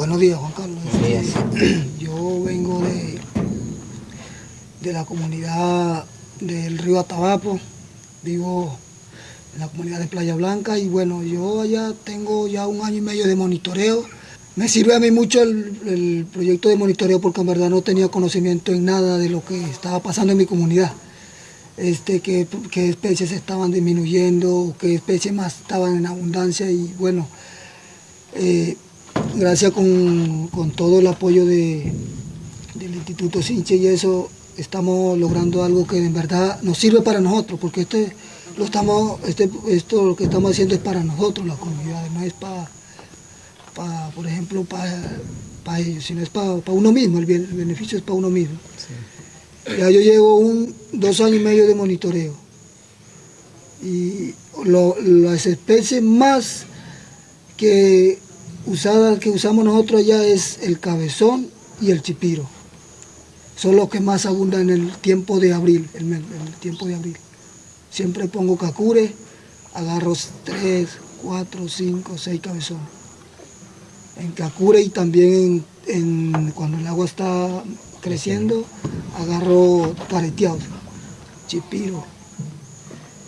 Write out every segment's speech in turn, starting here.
Buenos días, Juan Carlos. Yo vengo de, de la comunidad del río Atabapo, vivo en la comunidad de Playa Blanca y bueno, yo allá tengo ya un año y medio de monitoreo. Me sirve a mí mucho el, proyecto de monitoreo porque en verdad no tenía conocimiento en nada de lo que estaba pasando en mi comunidad. Este, qué, especies estaban disminuyendo, qué especies más estaban en abundancia y bueno, eh, gracias con, todo el apoyo de, del Instituto Sinche y eso, estamos logrando algo que en verdad nos sirve para nosotros, porque este, lo estamos, este, esto lo que estamos haciendo es para nosotros, la comunidad, no es para, por ejemplo, para, ellos, sino es para, uno mismo, el, beneficio es para uno mismo. Ya yo llevo un, dos años y medio de monitoreo y las especies más que usada que usamos nosotros allá es el cabezón y el chipiro. Son los que más abundan en el tiempo de abril, en el, tiempo de abril. Siempre pongo cacure, agarro tres, cuatro, cinco, seis cabezones. En cacure y también en, cuando el agua está creciendo, agarro careteados, chipiro.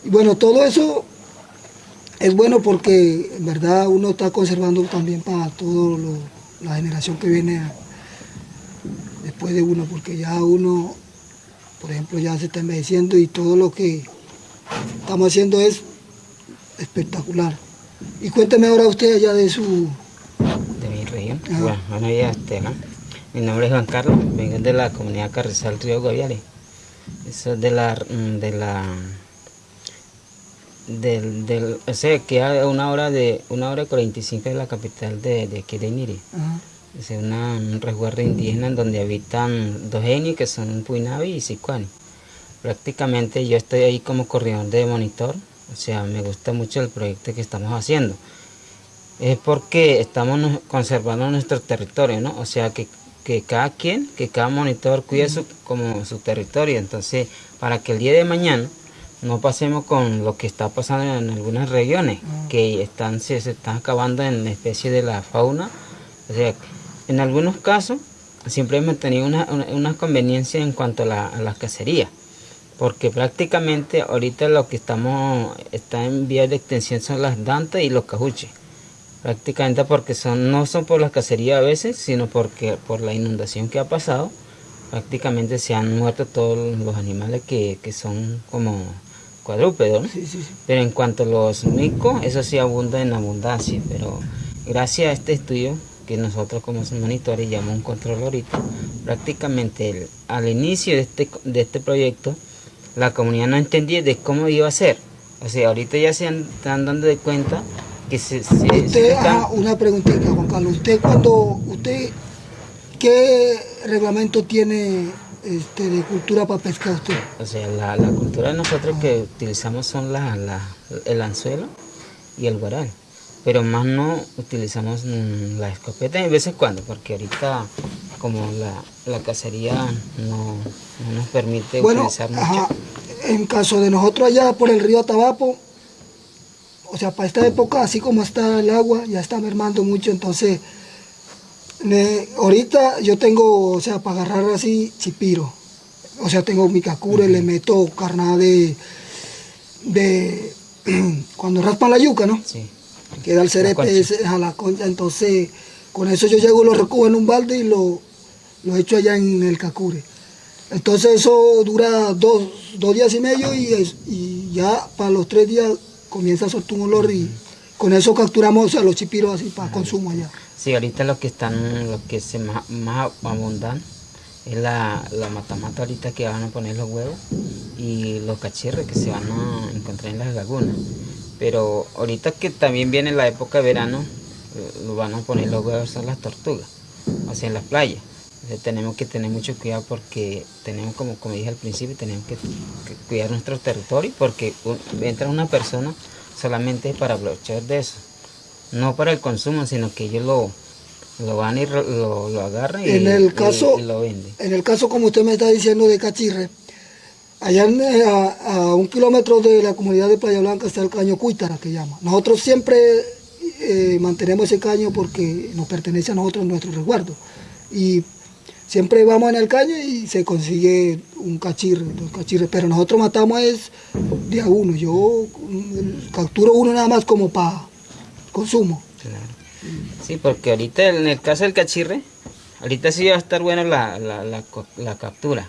Y bueno, todo eso es bueno porque en verdad uno está conservando también para toda la generación que viene después de uno, porque ya uno, por ejemplo, ya se está envejeciendo y todo lo que estamos haciendo es espectacular. Y cuénteme ahora usted allá de su... De mi región. Bueno, bueno, ya este, Mi nombre es Juan Carlos, vengo de la comunidad Carrizal Río Goviales. Eso es de la, de la del, del o sea, que a una hora de una hora y 45 de la capital de, de aquí de. Es una, un resguardo indígena en donde habitan dos etnias que son Puinavi y Sicuani. Prácticamente yo estoy ahí como corredor de monitor, o sea, me gusta mucho el proyecto que estamos haciendo. Es porque estamos conservando nuestro territorio, ¿no? O sea, que, que cada quien, que cada monitor cuide su, como su territorio. Entonces, para que el día de mañana no pasemos con lo que está pasando en algunas regiones, ah. que están, se, están acabando en la especie de la fauna. O sea, en algunos casos siempre hemos tenido una, una, conveniencia en cuanto a la, a cacería, porque prácticamente ahorita lo que estamos está en vía de extensión son las dantas y los cajuches. Prácticamente porque son, no son por la cacería a veces, sino porque por la inundación que ha pasado, prácticamente se han muerto todos los animales que, que son como cuadrúpedos, Pero en cuanto a los micos, eso sí abunda en abundancia, pero gracias a este estudio que nosotros como monitores llamamos un control ahorita, prácticamente al inicio de este, de este proyecto, la comunidad no entendía de cómo iba a ser. O sea, ahorita ya se están dando de cuenta que se... se usted, una preguntita, Juan Carlos. ¿Usted cuando, usted, qué reglamento tiene este, de cultura para pescar usted? O sea, la, la cultura de nosotros que utilizamos son la, la, el anzuelo y el guaral. Pero más no utilizamos mm, la escopeta de veces cuando, porque ahorita como la, la cacería no, no, nos permite utilizar mucho. En caso de nosotros allá por el río Atabapo, o sea, para esta época, así como está el agua, ya está mermando mucho, entonces ahorita yo tengo, o sea, para agarrar así, chipiro. O sea, tengo mi cacure, le meto carnada de, de cuando raspan la yuca, ¿no? Sí. Queda el cerepe a la concha, entonces con eso yo llego, lo recojo en un balde y lo, lo echo allá en el cacure. Entonces eso dura dos, días y medio y, y, ya para los tres días comienza a soltar un olor y con eso capturamos a los chipiros así para consumo allá. Sí, ahorita lo que están, lo que se más, más abundan es la, la matamata ahorita que van a poner los huevos y los cachirres que se van a encontrar en las lagunas. Pero ahorita que también viene la época de verano, eh, lo van a poner los huevos a las tortugas, o sea, en las playas. tenemos que tener mucho cuidado porque tenemos, como, como dije al principio, tenemos que, cuidar nuestro territorio porque entra una persona solamente para aprovechar de eso no para el consumo, sino que ellos lo, lo van y lo, lo agarran y, en el caso, lo venden. En el caso, como usted me está diciendo, de Cachirre, allá eh, a, un kilómetro de la comunidad de Playa Blanca está el caño Cuítara, que llama. Nosotros siempre eh, mantenemos ese caño porque nos pertenece a nosotros nuestro resguardo. Y siempre vamos en el caño y se consigue un cachirre, dos cachirres, pero nosotros matamos es de a uno. Yo mm, capturo uno nada más como para consumo. Sí, porque ahorita en el caso del cachirre, ahorita sí va a estar buena la, la, la, captura,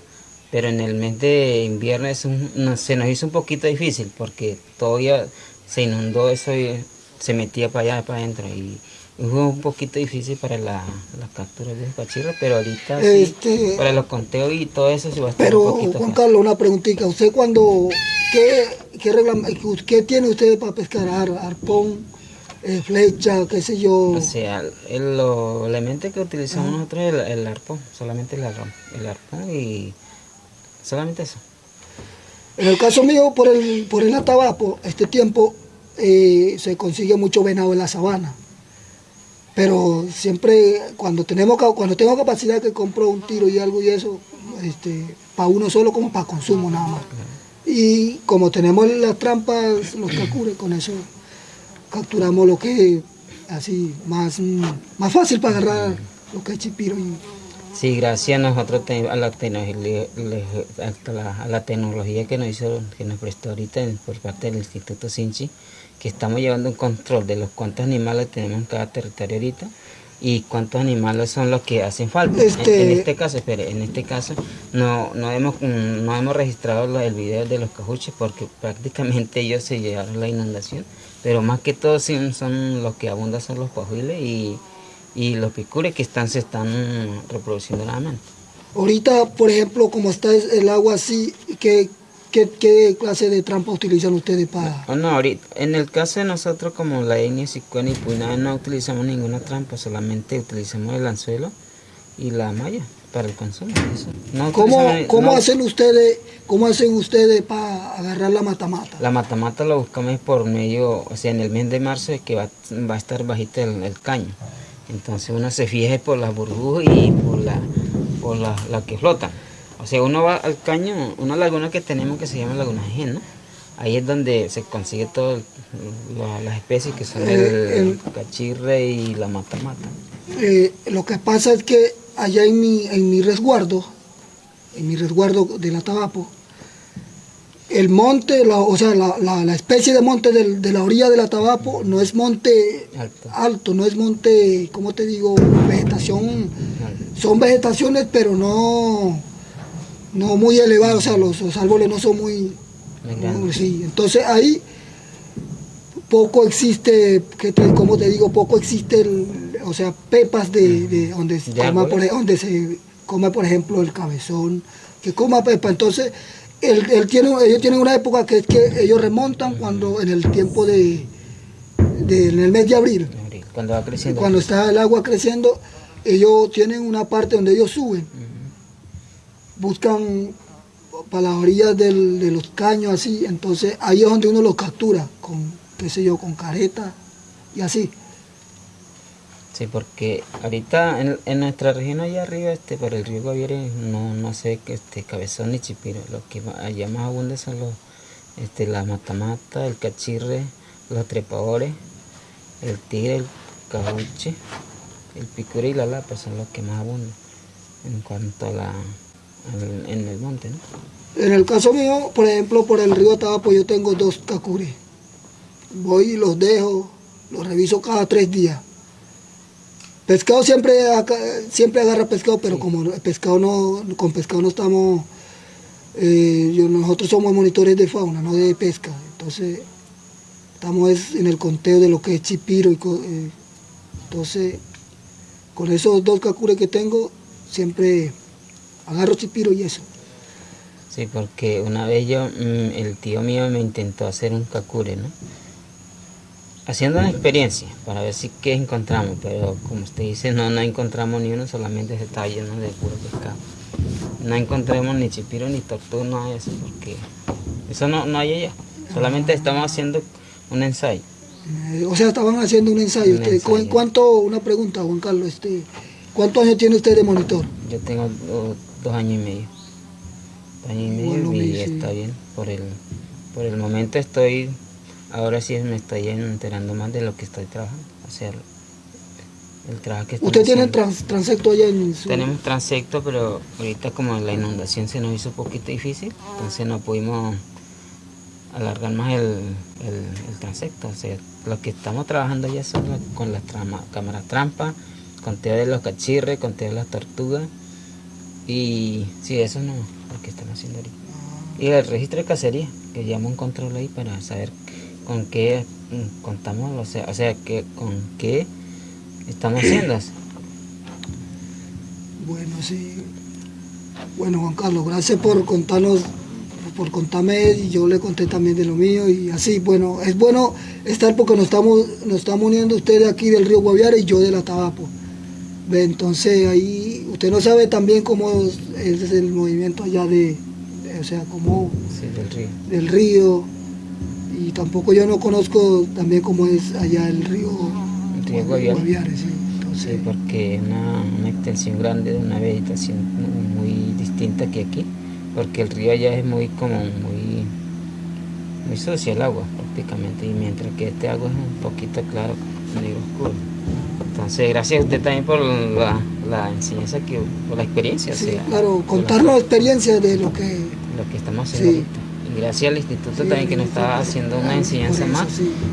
pero en el mes de invierno es un, se nos hizo un poquito difícil porque todavía se inundó eso y se metía para allá, para adentro y fue un poquito difícil para la, la captura de cachirro, pero ahorita este, para los conteos y todo eso se va a estar Pero un poquito Juan Carlos, una preguntita, ¿usted cuando, qué, qué, qué tiene usted para pescar? ¿Arpón? Eh, flecha, qué sé yo. O sea, el, lo elemento que utilizamos nosotros es el, arpón, solamente el, el arpón y solamente eso. En el caso mío, por el, por el Atabapo, este tiempo eh, se consigue mucho venado en la sabana. Pero siempre, cuando tenemos cuando tengo capacidad que compro un tiro y algo y eso, este, para uno solo como para consumo nada más. Y como tenemos las trampas, los cacures, con eso capturamos lo que así más, más fácil para agarrar lo que es chipiro. Y... Sí, gracias a nosotros a la, a la, tecnología que nos hizo, que nos prestó ahorita por parte del Instituto Sinchi, que estamos llevando un control de los cuántos animales tenemos en cada territorio ahorita y cuántos animales son los que hacen falta. En, este, este caso, espere, en este caso no, no, hemos, no hemos registrado el video de los cajuches porque prácticamente ellos se llevaron la inundación, pero más que todo son los que abundan son los coahuiles y, los picures que están, se están reproduciendo nuevamente. Ahorita, por ejemplo, como está el agua así, que ¿Qué, clase de trampa utilizan ustedes para...? No, ahorita, en el caso de nosotros como la etnia Sicuana y Puina no utilizamos ninguna trampa, solamente utilizamos el anzuelo y la malla para el consumo. ¿Cómo, hacen ustedes cómo hacen ustedes para agarrar la matamata? La matamata la buscamos por medio, o sea, en el mes de marzo es que va, a estar bajito el, caño. Entonces uno se fija por las burbujas y por la, por la, la que flotan. O sea, uno va al caño, una laguna que tenemos que se llama Laguna Gen, ¿no? Ahí es donde se consigue todas las especies que son eh, el, cachirre y la mata-mata. Eh, lo que pasa es que allá en mi, en mi resguardo, en mi resguardo de la Tabapo, el monte, o sea, la, especie de monte de, la orilla de la Tabapo no es monte alto, no es monte, ¿cómo te digo? Vegetación, son vegetaciones, pero no no muy elevados, o sea, los, árboles no son muy, sí. Entonces ahí poco existe, que como te digo, poco existe, o sea, pepas de, donde, se coma, por, donde se come, por ejemplo, el cabezón, que coma pepa. Entonces, él, tiene, ellos tienen una época que es que ellos remontan cuando en el tiempo de, en el mes de abril. Cuando va creciendo. Cuando está el agua creciendo, ellos tienen una parte donde ellos suben buscan para las orillas de los caños así, entonces ahí es donde uno los captura, con, qué sé yo, con careta y así. Sí, porque ahorita en, nuestra región allá arriba, este, por el río Guaviare, no, no sé este, cabezón ni chipiro, lo que allá más abunda son los, este, la matamata, el cachirre, los trepadores, el tigre, el cabuche, el picure y la lapa son los que más abundan en cuanto a la en el monte, En el caso mío, por ejemplo, por el río Tabapo yo tengo dos cacures. Voy y los dejo, los reviso cada tres días. Pescado siempre, siempre agarra pescado, pero como pescado no, con pescado no estamos, eh, nosotros somos monitores de fauna, no de pesca. Entonces, estamos en el conteo de lo que es chipiro. Y, eh, entonces, con esos dos cacures que tengo, siempre agarro chipiro y eso. Sí, porque una vez yo, mm, el tío mío me intentó hacer un cacure, ¿no? Haciendo una experiencia para ver si qué encontramos, pero como usted dice, no, no encontramos ni uno, solamente se está lleno de puro pescado. No encontramos ni chipiro ni tortuga, no hay eso, porque eso no, no hay allá. Solamente estamos haciendo un ensayo. Eh, o sea, estaban haciendo un ensayo. Un ¿Cuánto, una pregunta, Juan Carlos, este, ¿cuántos años tiene usted de monitor? Yo tengo dos años y medio. Dos años y medio y está bien. Por el, por el momento estoy ahora sí me estoy enterando más de lo que estoy trabajando, o sea, el, trabajo que ¿Usted tiene trans- transecto allá en su... Tenemos transecto, pero ahorita como la inundación se nos hizo un poquito difícil, entonces no pudimos alargar más el, el, el transecto. O sea, lo que estamos trabajando ya son con las trama- cámaras trampa, conteo de los cachirres, conteo de las tortugas. Y sí, eso no lo que estamos haciendo ahorita. Y el registro de cacería, que llama un control ahí para saber con qué mm, contamos, o sea, o sea que con qué estamos haciendo. Bueno, sí. Bueno, Juan Carlos, gracias por contarnos, por contarme y yo le conté también de lo mío y así, bueno, es bueno estar porque nos estamos, nos estamos uniendo ustedes aquí del río Guaviare y yo de la Tabapo. Entonces ahí, usted no sabe también cómo es el movimiento allá de, de- o sea, cómo Sí, del río. del río y tampoco yo no conozco también cómo es allá el río, El río Guaviare. sí. Entonces, Sí, porque es una, una extensión grande de una vegetación muy, muy distinta que aquí, porque el río allá es muy como muy, muy sucio el agua prácticamente, y mientras que este agua es un poquito claro, negro oscuro. Entonces, gracias a usted también por la, la enseñanza, que, por la experiencia. o sí, sea, claro, contarnos experiencias de lo que lo que estamos haciendo Sí. ahorita. Y gracias al instituto Sí, también que nos está haciendo una enseñanza eso, más.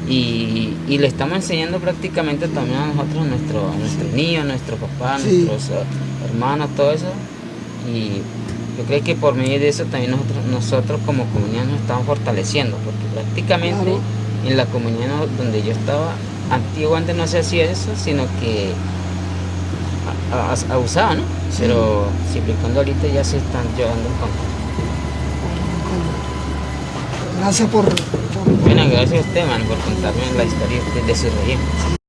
Y, y le estamos enseñando prácticamente también a nosotros, a, nuestro, a nuestros niños, a nuestros papás, a nuestros eh, hermanos, todo eso. Y yo creo que por medio de eso también nosotros, nosotros como comunidad nos estamos fortaleciendo, porque prácticamente Claro. en la comunidad donde yo estaba, antiguamente no se hacía eso, sino que abusaba, ¿no? Sí. Pero cuando ahorita ya se están llevando en contra. Gracias por, por Bueno, gracias a usted, man, por contarme la historia de, de su región.